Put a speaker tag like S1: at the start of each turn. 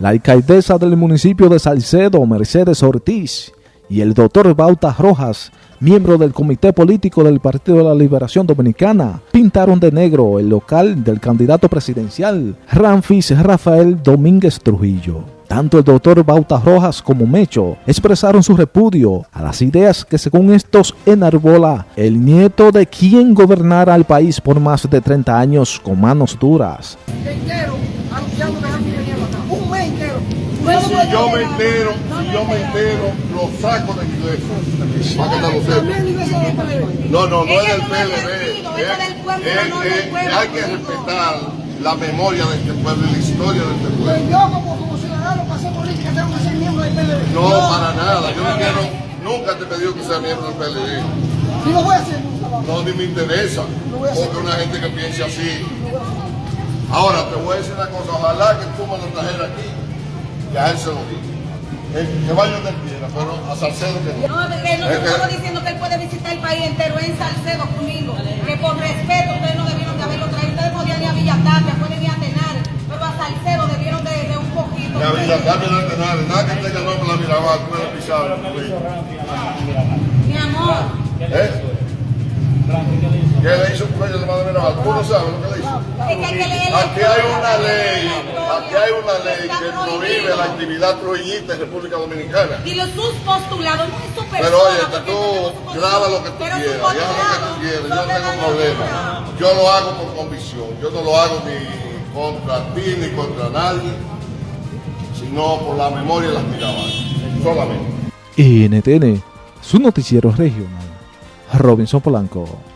S1: la alcaldesa del municipio de Salcedo, Mercedes Ortiz, y el doctor Bauta Rojas, miembro del Comité Político del Partido de la Liberación Dominicana, pintaron de negro el local del candidato presidencial, Ramfis Rafael Domínguez Trujillo. Tanto el doctor Bauta Rojas como Mecho expresaron su repudio a las ideas que según estos enarbola el nieto de quien gobernara al país por más de 30 años con manos duras.
S2: Si yo me entero, si yo me entero, lo saco de mi iglesia. Para que lo sepa. No, no, no es del PLD. Hay que respetar la memoria de este pueblo y la historia de este pueblo.
S3: Yo como ciudadano hacer política tengo que ser miembro del PLD.
S2: No, para nada. Yo no quiero, nunca te pedí que sea miembro del PLD.
S3: Y lo voy a hacer.
S2: No, ni me interesa. Porque una gente que piense así. Ahora, te voy a decir una cosa. Ojalá que tú me lo trajeras aquí ya él se lo que vaya donde quiera, pero a Salcedo que no.
S4: No, que no estamos diciendo que él puede visitar el país entero en Salcedo conmigo. Que por respeto ustedes no debieron de haberlo traído. Ustedes podían ir a Villatapia, pueden ir a Tenares, pero a Salcedo debieron de, de un poquito.
S2: a Villatapia no a Tenares, nada que tenga nombre la Mirabal, tú me pisado.
S4: Mi amor.
S2: ¿Eh? ¿Qué le hizo un cuello de madre Mirabal? ¿Tú no sabes lo que le hizo? Aquí hay una ley, hay una ley que prohíbe la actividad trujillista en República Dominicana.
S4: Y los sus postulados no es su persona.
S2: Pero oye, tú graba lo que tú quieras, ya lo que tú quieras, yo no tengo problema. Yo lo hago por convicción, yo no lo hago ni contra ti ni contra nadie, sino por la memoria de las miradas, solamente.
S1: NTN, su noticiero regional, Robinson Polanco.